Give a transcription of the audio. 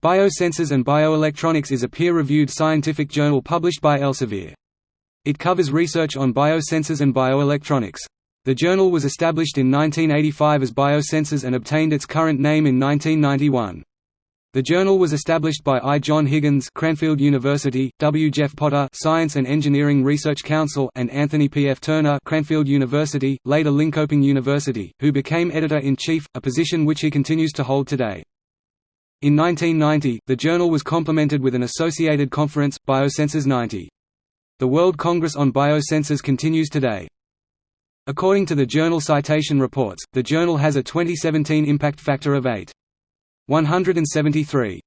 Biosensors and Bioelectronics is a peer-reviewed scientific journal published by Elsevier. It covers research on biosensors and bioelectronics. The journal was established in 1985 as Biosensors and obtained its current name in 1991. The journal was established by I. John Higgins Cranfield University, W. Jeff Potter Science and Engineering Research Council and Anthony P. F. Turner Cranfield University, later Linköping University, who became editor-in-chief, a position which he continues to hold today. In 1990, the journal was complemented with an associated conference, Biosensors 90. The World Congress on Biosensors continues today. According to the Journal Citation Reports, the journal has a 2017 impact factor of 8. 173.